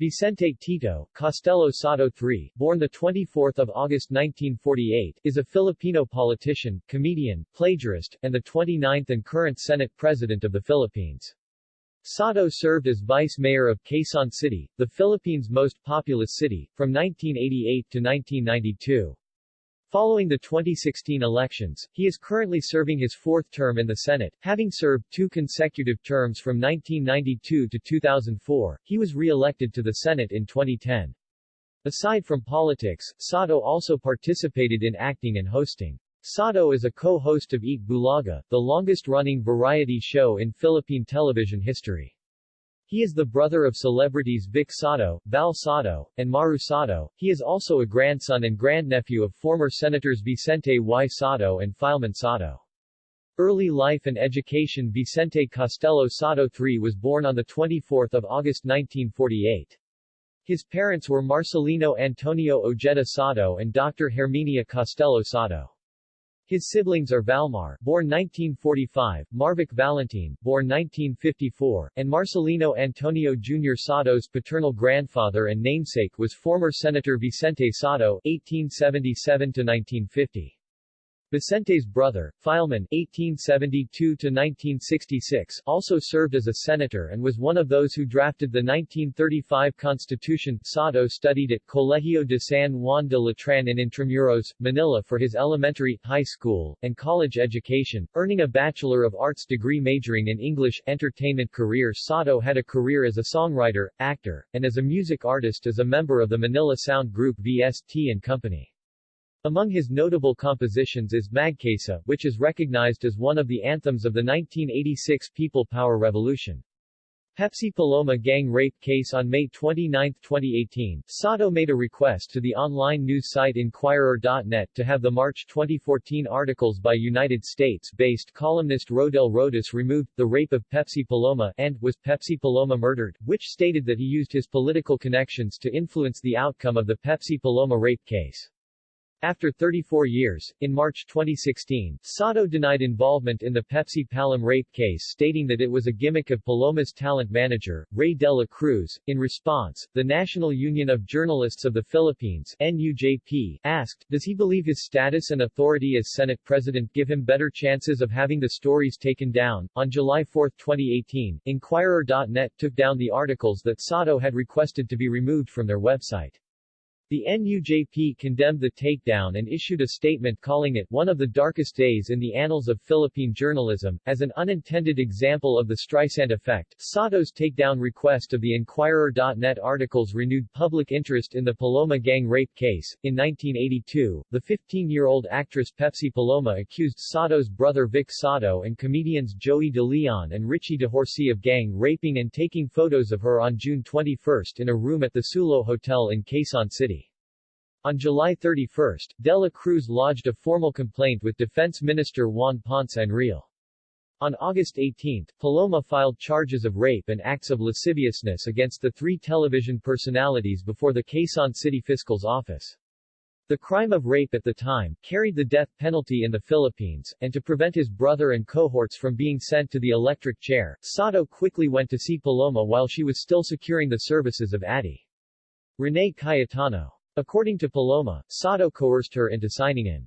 Vicente Tito, Costello Sotto III, born 24 August 1948, is a Filipino politician, comedian, plagiarist, and the 29th and current Senate President of the Philippines. Sotto served as vice mayor of Quezon City, the Philippines' most populous city, from 1988 to 1992. Following the 2016 elections, he is currently serving his fourth term in the Senate, having served two consecutive terms from 1992 to 2004. He was re-elected to the Senate in 2010. Aside from politics, Sotto also participated in acting and hosting. Sotto is a co-host of Eat Bulaga, the longest-running variety show in Philippine television history. He is the brother of celebrities Vic Sotto, Val Sotto, and Maru Sotto. He is also a grandson and grandnephew of former Senators Vicente Y. Sotto and Filemon Sotto. Early life and education Vicente Costello Sotto III was born on 24 August 1948. His parents were Marcelino Antonio Ojeda Sotto and Dr. Herminia Costello Sotto. His siblings are Valmar, born 1945, Marvic Valentin, born 1954, and Marcelino Antonio Jr. Sotto's paternal grandfather and namesake was former Senator Vicente Sotto, 1877-1950. Vicente's brother, Filemon (1872–1966), also served as a senator and was one of those who drafted the 1935 Constitution. Sotto studied at Colegio de San Juan de Letran in Intramuros, Manila for his elementary, high school, and college education, earning a Bachelor of Arts degree majoring in English. Entertainment career Sotto had a career as a songwriter, actor, and as a music artist as a member of the Manila Sound Group VST and Company. Among his notable compositions is Magkaisa, which is recognized as one of the anthems of the 1986 People Power Revolution. Pepsi Paloma gang rape case On May 29, 2018, Sotto made a request to the online news site Inquirer.net to have the March 2014 articles by United States-based columnist Rodel Rodis removed, The Rape of Pepsi Paloma and Was Pepsi Paloma Murdered, which stated that he used his political connections to influence the outcome of the Pepsi Paloma rape case. After 34 years, in March 2016, Sotto denied involvement in the Pepsi Palom rape case stating that it was a gimmick of Paloma's talent manager, Ray de la Cruz. In response, the National Union of Journalists of the Philippines NUJP, asked, does he believe his status and authority as Senate President give him better chances of having the stories taken down? On July 4, 2018, Inquirer.net took down the articles that Sotto had requested to be removed from their website. The NUJP condemned the takedown and issued a statement calling it one of the darkest days in the annals of Philippine journalism, as an unintended example of the Streisand effect. Sotto's takedown request of the Inquirer.net articles renewed public interest in the Paloma gang rape case. In 1982, the 15-year-old actress Pepsi Paloma accused Sotto's brother Vic Sotto and comedians Joey De Leon and Richie D'Horsie of gang raping and taking photos of her on June 21 in a room at the Sulo Hotel in Quezon City. On July 31, De La Cruz lodged a formal complaint with Defense Minister Juan Ponce Enrile. On August 18, Paloma filed charges of rape and acts of lasciviousness against the three television personalities before the Quezon City Fiscal's office. The crime of rape at the time, carried the death penalty in the Philippines, and to prevent his brother and cohorts from being sent to the electric chair, Sotto quickly went to see Paloma while she was still securing the services of Addie. Rene Cayetano According to Paloma, Sotto coerced her into signing an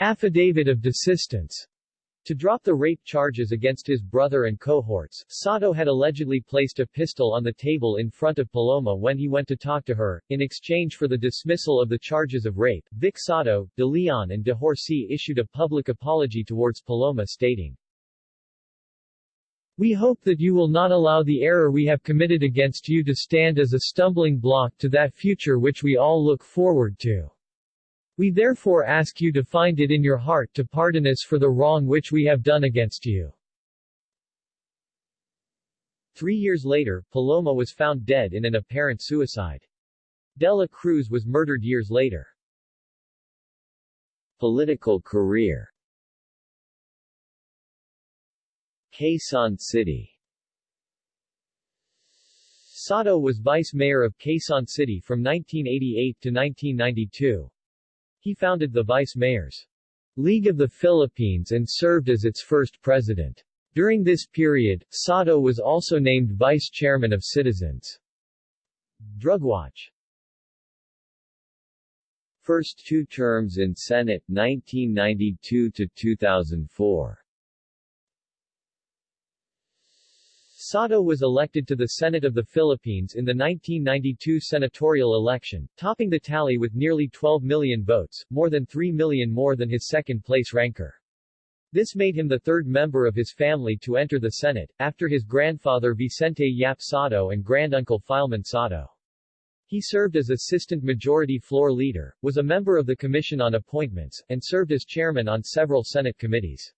affidavit of desistance to drop the rape charges against his brother and cohorts. Sotto had allegedly placed a pistol on the table in front of Paloma when he went to talk to her. In exchange for the dismissal of the charges of rape, Vic Sotto, De Leon and D'Horsie issued a public apology towards Paloma stating, we hope that you will not allow the error we have committed against you to stand as a stumbling block to that future which we all look forward to. We therefore ask you to find it in your heart to pardon us for the wrong which we have done against you. Three years later, Paloma was found dead in an apparent suicide. Dela Cruz was murdered years later. Political career Quezon City Sotto was vice mayor of Quezon City from 1988 to 1992. He founded the Vice Mayors League of the Philippines and served as its first president. During this period, Sotto was also named vice chairman of Citizens' Drug Watch First two terms in Senate 1992 to 2004 Sotto was elected to the Senate of the Philippines in the 1992 senatorial election, topping the tally with nearly 12 million votes, more than 3 million more than his second-place ranker. This made him the third member of his family to enter the Senate, after his grandfather Vicente Yap Sotto and granduncle Filemon Sotto. He served as Assistant Majority Floor Leader, was a member of the Commission on Appointments, and served as chairman on several Senate committees.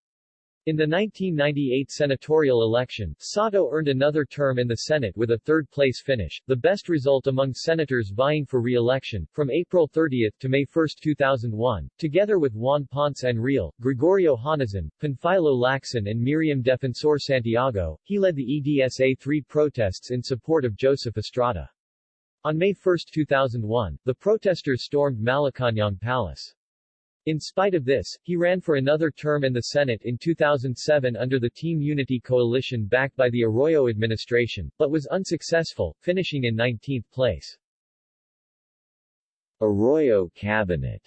In the 1998 senatorial election, Sotto earned another term in the Senate with a third-place finish, the best result among senators vying for re-election. From April 30 to May 1, 2001, together with Juan Ponce Enrile, Gregorio Honasan, Panfilo Lacson and Miriam Defensor Santiago, he led the EDSA-3 protests in support of Joseph Estrada. On May 1, 2001, the protesters stormed Malacañang Palace. In spite of this, he ran for another term in the Senate in 2007 under the Team Unity coalition backed by the Arroyo administration, but was unsuccessful, finishing in 19th place. Arroyo Cabinet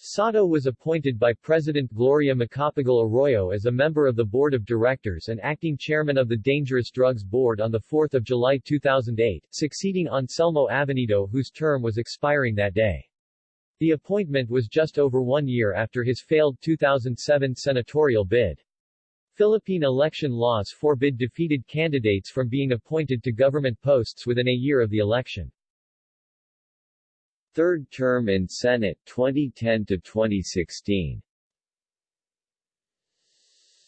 Sotto was appointed by President Gloria Macapagal Arroyo as a member of the Board of Directors and acting chairman of the Dangerous Drugs Board on 4 July 2008, succeeding Anselmo Avenido whose term was expiring that day. The appointment was just over one year after his failed 2007 senatorial bid. Philippine election laws forbid defeated candidates from being appointed to government posts within a year of the election. Third term in Senate 2010 to 2016.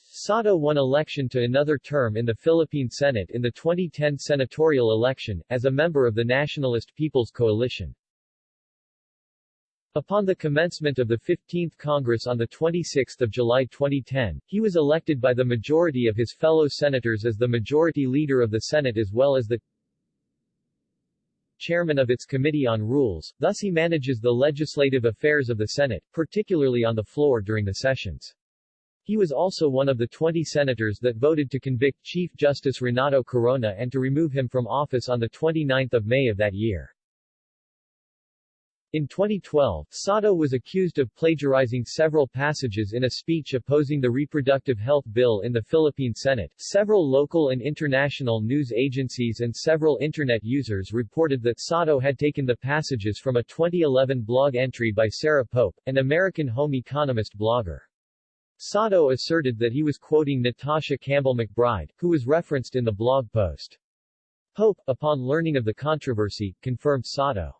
Sotto won election to another term in the Philippine Senate in the 2010 senatorial election, as a member of the Nationalist People's Coalition. Upon the commencement of the 15th Congress on 26 July 2010, he was elected by the majority of his fellow senators as the majority leader of the Senate as well as the chairman of its Committee on Rules, thus he manages the legislative affairs of the Senate, particularly on the floor during the sessions. He was also one of the 20 senators that voted to convict Chief Justice Renato Corona and to remove him from office on 29 May of that year. In 2012, Sotto was accused of plagiarizing several passages in a speech opposing the reproductive health bill in the Philippine Senate. Several local and international news agencies and several internet users reported that Sotto had taken the passages from a 2011 blog entry by Sarah Pope, an American home economist blogger. Sotto asserted that he was quoting Natasha Campbell McBride, who was referenced in the blog post. Pope, upon learning of the controversy, confirmed Sotto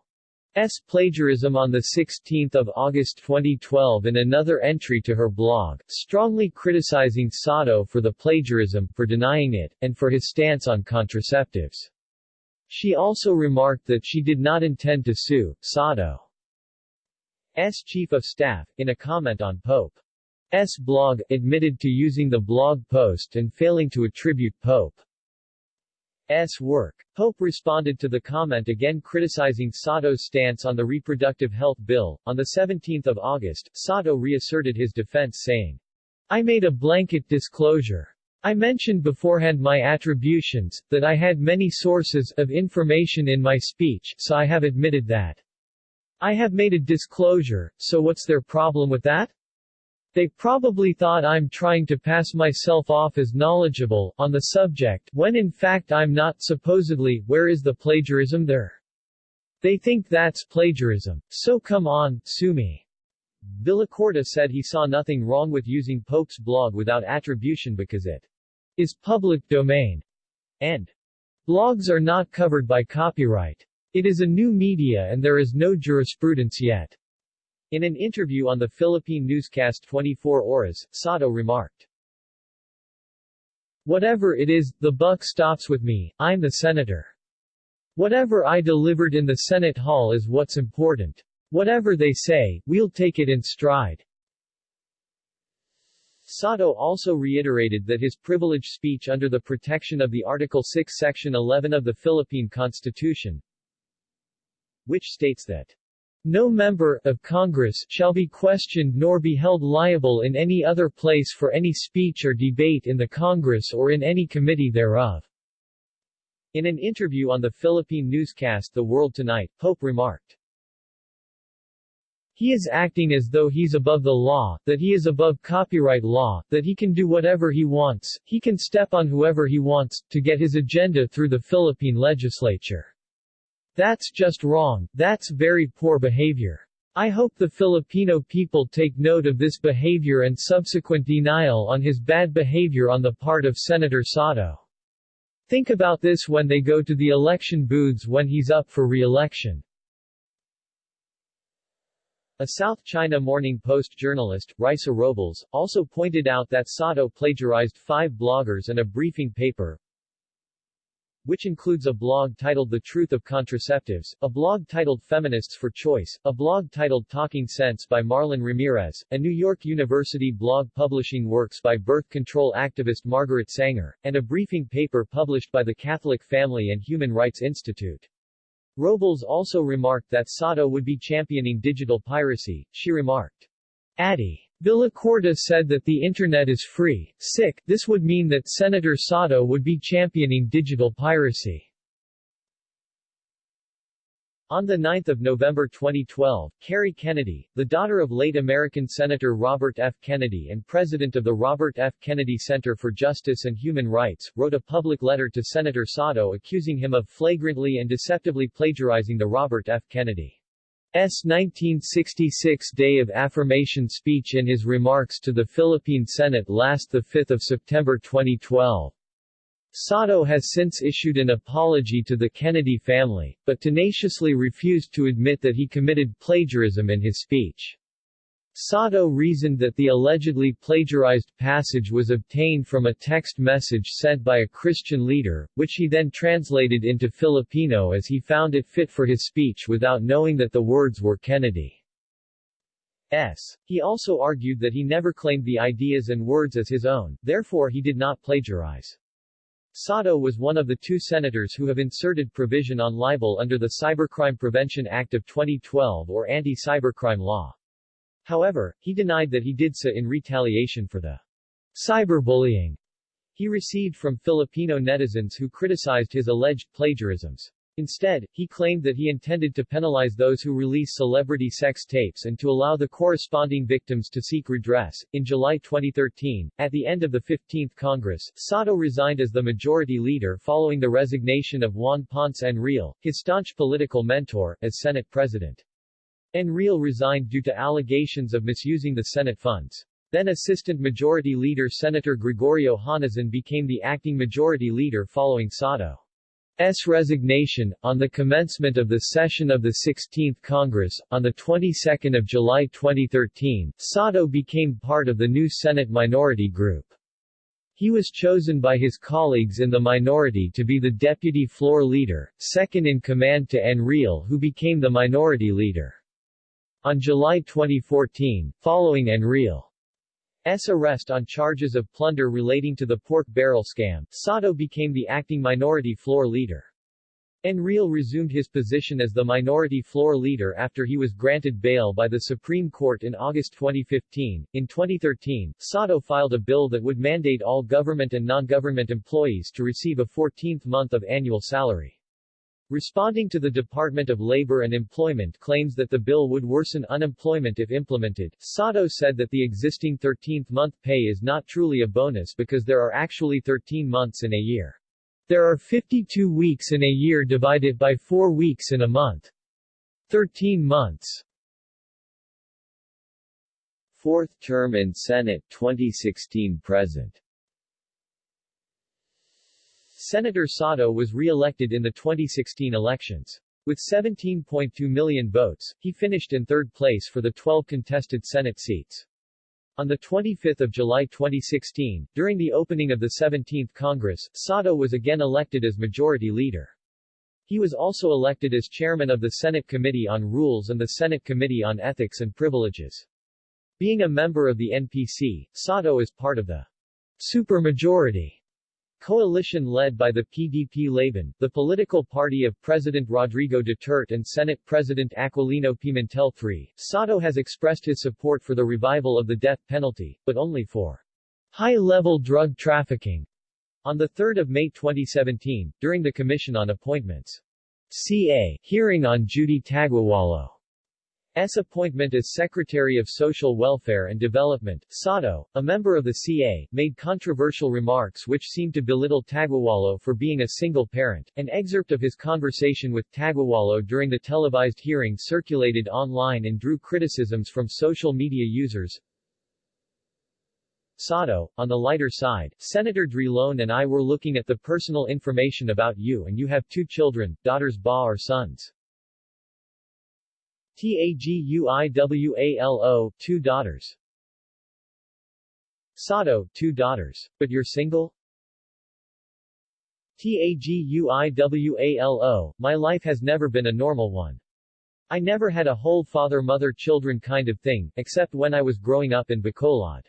S. plagiarism on 16 August 2012 in another entry to her blog, strongly criticizing Sotto for the plagiarism, for denying it, and for his stance on contraceptives. She also remarked that she did not intend to sue Sotto's chief of staff, in a comment on Pope's blog, admitted to using the blog post and failing to attribute Pope S. work. Pope responded to the comment again criticizing Sotto's stance on the reproductive health bill. On 17 August, Sotto reasserted his defense saying, I made a blanket disclosure. I mentioned beforehand my attributions, that I had many sources of information in my speech, so I have admitted that. I have made a disclosure, so what's their problem with that? They probably thought I'm trying to pass myself off as knowledgeable on the subject, when in fact I'm not supposedly, where is the plagiarism there? They think that's plagiarism. So come on, sue me. Villacorta said he saw nothing wrong with using Pope's blog without attribution because it is public domain, and blogs are not covered by copyright. It is a new media and there is no jurisprudence yet. In an interview on the Philippine newscast 24 Oras, Sotto remarked, Whatever it is, the buck stops with me, I'm the senator. Whatever I delivered in the Senate hall is what's important. Whatever they say, we'll take it in stride. Sotto also reiterated that his privileged speech under the protection of the Article 6 Section 11 of the Philippine Constitution, which states that no member of Congress shall be questioned nor be held liable in any other place for any speech or debate in the Congress or in any committee thereof. In an interview on the Philippine newscast The World Tonight, Pope remarked, he is acting as though he's above the law, that he is above copyright law, that he can do whatever he wants, he can step on whoever he wants, to get his agenda through the Philippine legislature. That's just wrong, that's very poor behavior. I hope the Filipino people take note of this behavior and subsequent denial on his bad behavior on the part of Senator Sotto. Think about this when they go to the election booths when he's up for re-election. A South China Morning Post journalist, Raissa Robles, also pointed out that Sotto plagiarized five bloggers and a briefing paper, which includes a blog titled The Truth of Contraceptives, a blog titled Feminists for Choice, a blog titled Talking Sense by Marlon Ramirez, a New York University blog publishing works by birth control activist Margaret Sanger, and a briefing paper published by the Catholic Family and Human Rights Institute. Robles also remarked that Sotto would be championing digital piracy. She remarked, Addy. Villacorta said that the Internet is free, sick, this would mean that Senator Sotto would be championing digital piracy. On 9 November 2012, Kerry Kennedy, the daughter of late American Senator Robert F. Kennedy and president of the Robert F. Kennedy Center for Justice and Human Rights, wrote a public letter to Senator Sotto accusing him of flagrantly and deceptively plagiarizing the Robert F. Kennedy's 1966 Day of Affirmation speech in his remarks to the Philippine Senate last 5 September 2012. Sotto has since issued an apology to the Kennedy family, but tenaciously refused to admit that he committed plagiarism in his speech. Sotto reasoned that the allegedly plagiarized passage was obtained from a text message sent by a Christian leader, which he then translated into Filipino as he found it fit for his speech without knowing that the words were Kennedy's. He also argued that he never claimed the ideas and words as his own, therefore he did not plagiarize. Sotto was one of the two senators who have inserted provision on libel under the Cybercrime Prevention Act of 2012 or anti-cybercrime law. However, he denied that he did so in retaliation for the cyberbullying he received from Filipino netizens who criticized his alleged plagiarisms. Instead, he claimed that he intended to penalize those who release celebrity sex tapes and to allow the corresponding victims to seek redress. In July 2013, at the end of the 15th Congress, Sotto resigned as the majority leader following the resignation of Juan Ponce Enrile, his staunch political mentor, as Senate President. Enrile resigned due to allegations of misusing the Senate funds. Then Assistant Majority Leader Senator Gregorio Honasan became the acting Majority Leader following Sotto. S. resignation, on the commencement of the session of the 16th Congress, on the 22nd of July 2013, Sotto became part of the new Senate minority group. He was chosen by his colleagues in the minority to be the deputy floor leader, second in command to Enrile who became the minority leader. On July 2014, following Enrile S. arrest on charges of plunder relating to the pork barrel scam, Sotto became the acting minority floor leader. Enrile resumed his position as the minority floor leader after he was granted bail by the Supreme Court in August 2015. In 2013, Sotto filed a bill that would mandate all government and non-government employees to receive a 14th month of annual salary. Responding to the Department of Labor and Employment claims that the bill would worsen unemployment if implemented, Sotto said that the existing 13th-month pay is not truly a bonus because there are actually 13 months in a year. There are 52 weeks in a year divided by 4 weeks in a month. 13 months. Fourth term in Senate 2016-present Senator Sotto was re-elected in the 2016 elections. With 17.2 million votes, he finished in third place for the 12 contested Senate seats. On 25 July 2016, during the opening of the 17th Congress, Sotto was again elected as Majority Leader. He was also elected as chairman of the Senate Committee on Rules and the Senate Committee on Ethics and Privileges. Being a member of the NPC, Sotto is part of the supermajority Coalition led by the PDP-Laban, the political party of President Rodrigo Duterte and Senate President Aquilino Pimentel III, Sotto has expressed his support for the revival of the death penalty, but only for high-level drug trafficking. On 3 May 2017, during the Commission on Appointments. CA hearing on Judy Taguiwalo S. appointment as Secretary of Social Welfare and Development, Sotto, a member of the CA, made controversial remarks which seemed to belittle Taguiwalo for being a single parent. An excerpt of his conversation with Taguiwalo during the televised hearing circulated online and drew criticisms from social media users. Sotto, on the lighter side, Senator Drilon and I were looking at the personal information about you and you have two children, daughters Ba or sons. Taguiwalo, two daughters. Sotto, two daughters. But you're single? Taguiwalo, my life has never been a normal one. I never had a whole father-mother-children kind of thing, except when I was growing up in Bacolod.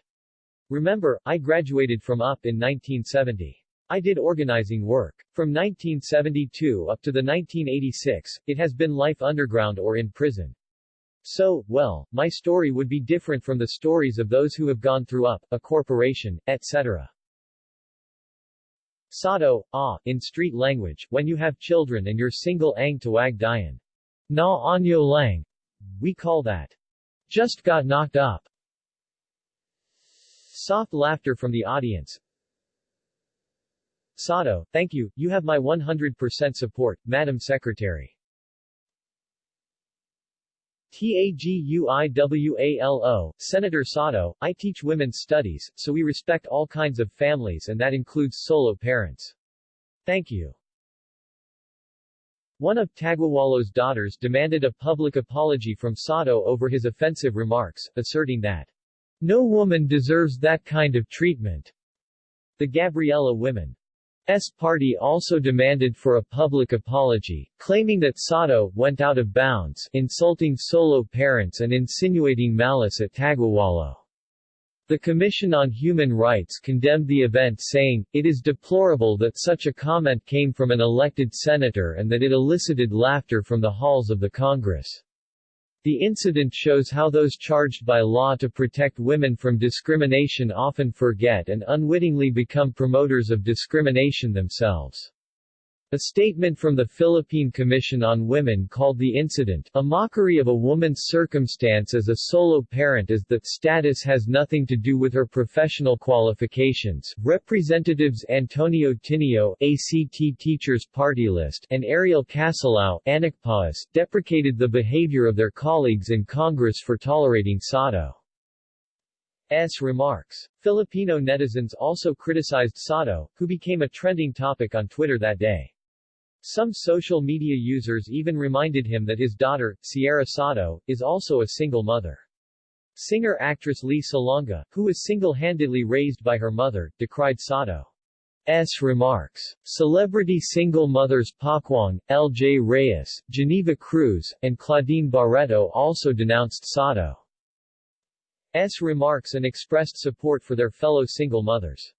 Remember, I graduated from UP in 1970. I did organizing work. From 1972 up to the 1986, it has been life underground or in prison. So, well, my story would be different from the stories of those who have gone through UP, a corporation, etc. Sotto, ah, in street language, when you have children and you're single ang tawag dian. Na anyo lang. We call that. Just got knocked up. Soft laughter from the audience. Sotto, thank you, you have my 100% support, Madam Secretary. Taguiwalo, Senator Sotto, I teach women's studies, so we respect all kinds of families and that includes solo parents. Thank you. One of Taguiwalo's daughters demanded a public apology from Sotto over his offensive remarks, asserting that no woman deserves that kind of treatment. The Gabriela women S party also demanded for a public apology, claiming that Sotto went out of bounds, insulting solo parents and insinuating malice at Taguiwalo. The Commission on Human Rights condemned the event saying, it is deplorable that such a comment came from an elected senator and that it elicited laughter from the halls of the Congress. The incident shows how those charged by law to protect women from discrimination often forget and unwittingly become promoters of discrimination themselves. A statement from the Philippine Commission on Women called the incident a mockery of a woman's circumstance as a solo parent as that status has nothing to do with her professional qualifications. Representatives Antonio Tinio, ACT Teachers Party List, and Ariel Casilao, Anakpawis, deprecated the behavior of their colleagues in Congress for tolerating Sotto. S. remarks. Filipino netizens also criticized Sotto, who became a trending topic on Twitter that day. Some social media users even reminded him that his daughter, Sierra Sotto, is also a single mother. Singer-actress Lea Salonga, who was single-handedly raised by her mother, decried Sotto's remarks. Celebrity single mothers Pokwang, L.J. Reyes, Geneva Cruz, and Claudine Barretto also denounced Sotto's remarks and expressed support for their fellow single mothers.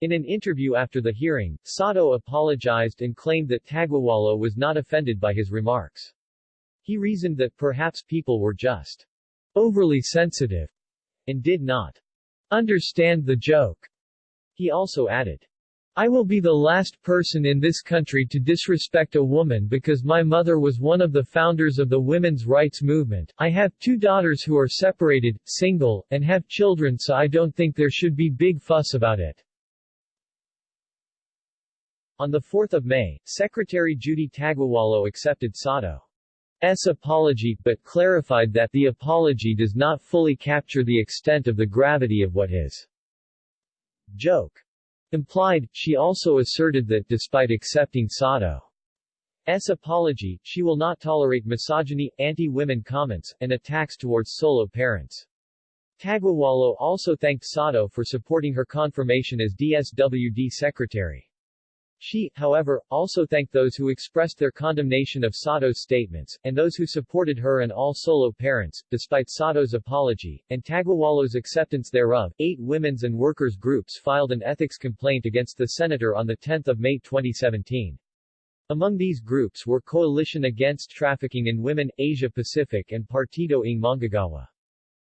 In an interview after the hearing, Sotto apologized and claimed that Taguiwalo was not offended by his remarks. He reasoned that perhaps people were just overly sensitive and did not understand the joke. He also added, I will be the last person in this country to disrespect a woman because my mother was one of the founders of the women's rights movement. I have two daughters who are separated, single, and have children so I don't think there should be big fuss about it. On 4 May, Secretary Judy Taguiwalo accepted Sotto's apology, but clarified that the apology does not fully capture the extent of the gravity of what his joke implied. She also asserted that despite accepting Sotto's apology, she will not tolerate misogyny, anti-women comments, and attacks towards solo parents. Taguiwalo also thanked Sotto for supporting her confirmation as DSWD secretary. She, however, also thanked those who expressed their condemnation of Sotto's statements, and those who supported her and all solo parents, despite Sotto's apology, and Taguiwalo's acceptance thereof. Eight women's and workers' groups filed an ethics complaint against the senator on 10 May 2017. Among these groups were Coalition Against Trafficking in Women, Asia Pacific and Partido ng Manggagawa.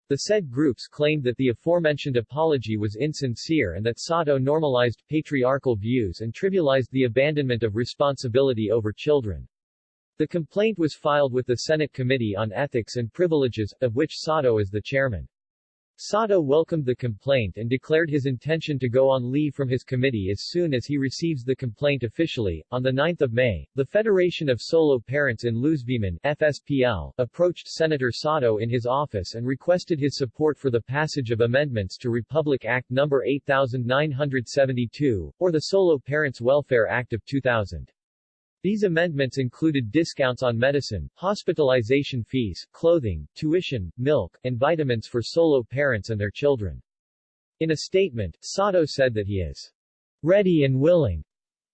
The said groups claimed that the aforementioned apology was insincere and that Sotto normalized patriarchal views and trivialized the abandonment of responsibility over children. The complaint was filed with the Senate Committee on Ethics and Privileges, of which Sotto is the chairman. Sotto welcomed the complaint and declared his intention to go on leave from his committee as soon as he receives the complaint officially. On 9 May, the Federation of Solo Parents in Luzvimin FSPL, approached Senator Sotto in his office and requested his support for the passage of amendments to Republic Act No. 8972, or the Solo Parents Welfare Act of 2000. These amendments included discounts on medicine, hospitalization fees, clothing, tuition, milk, and vitamins for solo parents and their children. In a statement, Sotto said that he is ready and willing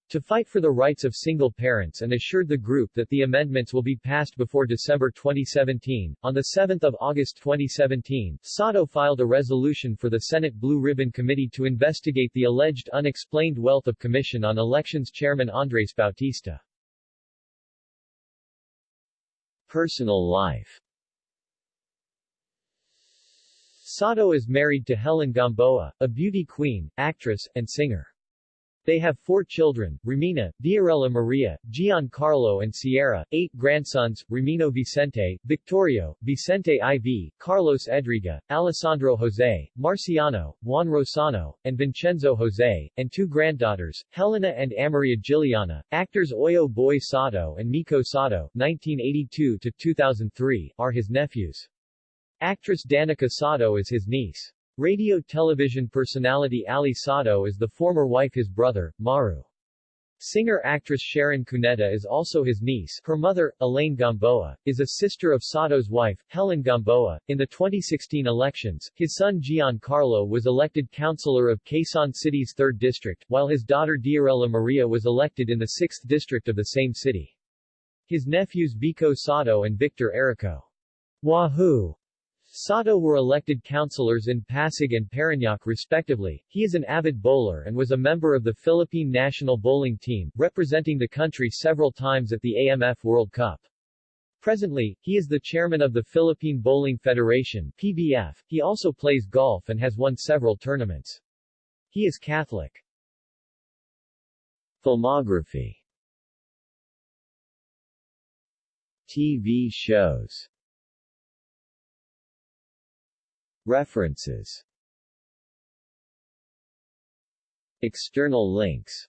to fight for the rights of single parents and assured the group that the amendments will be passed before December 2017. On 7 August 2017, Sotto filed a resolution for the Senate Blue Ribbon Committee to investigate the alleged unexplained wealth of Commission on Elections Chairman Andres Bautista. Personal life Sotto is married to Helen Gamboa, a beauty queen, actress, and singer. They have four children, Romina, Diorella Maria, Giancarlo and Sierra, eight grandsons, Ramino Vicente, Victorio, Vicente IV, Carlos Edriga, Alessandro Jose, Marciano, Juan Rosano, and Vincenzo Jose, and two granddaughters, Helena and Amaria Giliana. Actors Oyo Boy Sotto and Miko Sotto 1982-2003, are his nephews. Actress Danica Sotto is his niece. Radio-television personality Ali Sotto is the former wife his brother, Maru. Singer-actress Sharon Cuneta is also his niece. Her mother, Elaine Gamboa, is a sister of Sotto's wife, Helen Gamboa. In the 2016 elections, his son Giancarlo was elected councilor of Quezon City's 3rd District, while his daughter Diorella Maria was elected in the 6th District of the same city. His nephews Vico Sotto and Victor Erico Wahoo Sotto were elected councilors in Pasig and Parañaque respectively. He is an avid bowler and was a member of the Philippine national bowling team, representing the country several times at the AMF World Cup. Presently, he is the chairman of the Philippine Bowling Federation PBF. He also plays golf and has won several tournaments. He is Catholic. Filmography TV shows References. External links.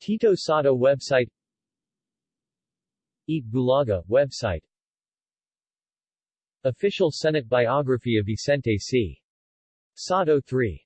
Tito Sotto website. Eat Bulaga website. Official Senate biography of Vicente C. Sotto III